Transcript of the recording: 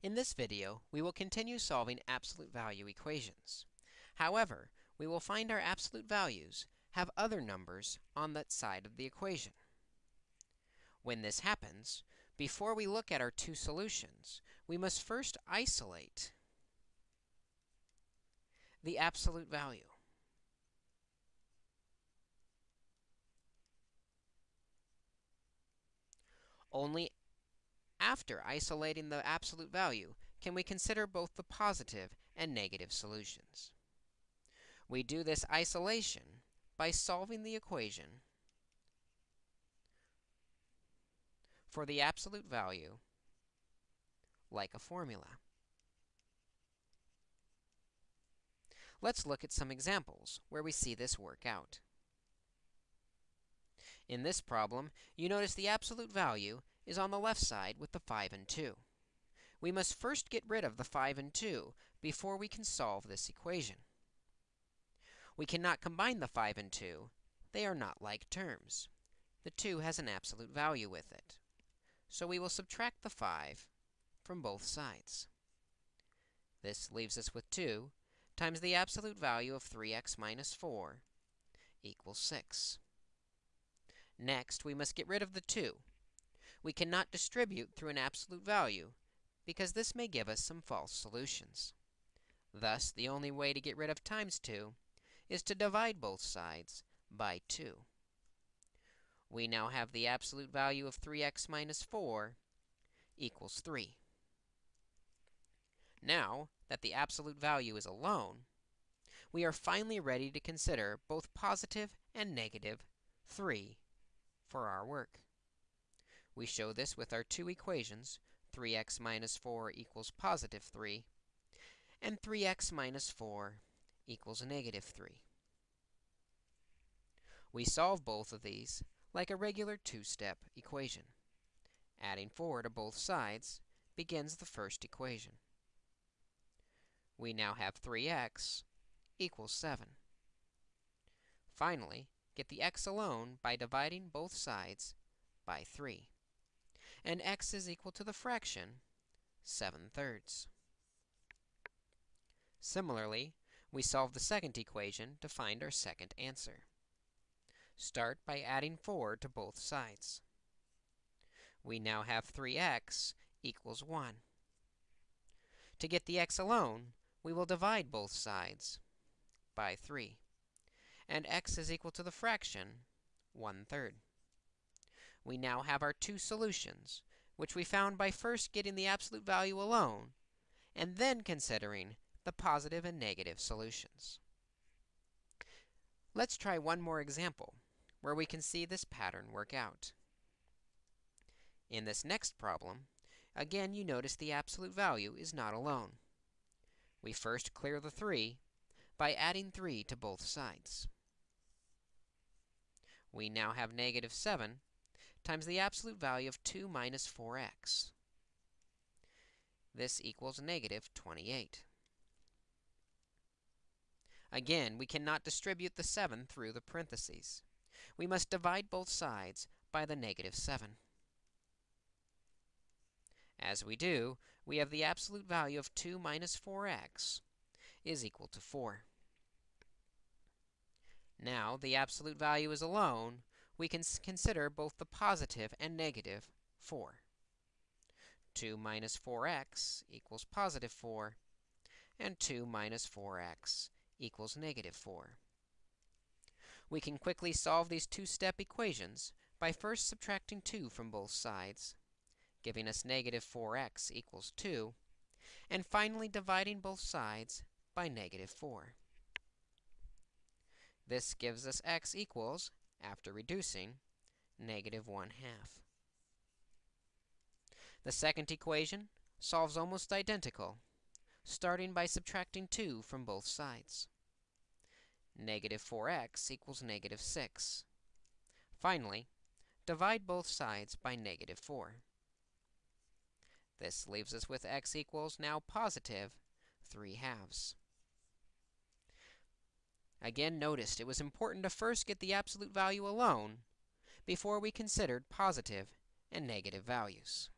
In this video, we will continue solving absolute value equations. However, we will find our absolute values have other numbers on that side of the equation. When this happens, before we look at our two solutions, we must first isolate the absolute value. Only after isolating the absolute value can we consider both the positive and negative solutions. We do this isolation by solving the equation for the absolute value like a formula. Let's look at some examples where we see this work out. In this problem, you notice the absolute value is on the left side with the 5 and 2. We must first get rid of the 5 and 2 before we can solve this equation. We cannot combine the 5 and 2. They are not like terms. The 2 has an absolute value with it. So we will subtract the 5 from both sides. This leaves us with 2 times the absolute value of 3x minus 4 equals 6. Next, we must get rid of the 2 we cannot distribute through an absolute value because this may give us some false solutions. Thus, the only way to get rid of times 2 is to divide both sides by 2. We now have the absolute value of 3x minus 4 equals 3. Now that the absolute value is alone, we are finally ready to consider both positive and negative 3 for our work. We show this with our two equations, 3x minus 4 equals positive 3, and 3x minus 4 equals negative 3. We solve both of these like a regular two-step equation. Adding 4 to both sides begins the first equation. We now have 3x equals 7. Finally, get the x alone by dividing both sides by 3 and x is equal to the fraction 7 thirds. Similarly, we solve the second equation to find our second answer. Start by adding 4 to both sides. We now have 3x equals 1. To get the x alone, we will divide both sides by 3. And x is equal to the fraction 1 third we now have our two solutions, which we found by first getting the absolute value alone, and then considering the positive and negative solutions. Let's try one more example, where we can see this pattern work out. In this next problem, again you notice the absolute value is not alone. We first clear the 3 by adding 3 to both sides. We now have negative 7 times the absolute value of 2 minus 4x. This equals negative 28. Again, we cannot distribute the 7 through the parentheses. We must divide both sides by the negative 7. As we do, we have the absolute value of 2 minus 4x is equal to 4. Now, the absolute value is alone, we can consider both the positive and negative 4. 2 minus 4x equals positive 4, and 2 minus 4x equals negative 4. We can quickly solve these two-step equations by first subtracting 2 from both sides, giving us negative 4x equals 2, and finally dividing both sides by negative 4. This gives us x equals after reducing, negative 1 half. The second equation solves almost identical, starting by subtracting 2 from both sides. Negative 4x equals negative 6. Finally, divide both sides by negative 4. This leaves us with x equals now positive 3 halves. Again, noticed it was important to first get the absolute value alone before we considered positive and negative values.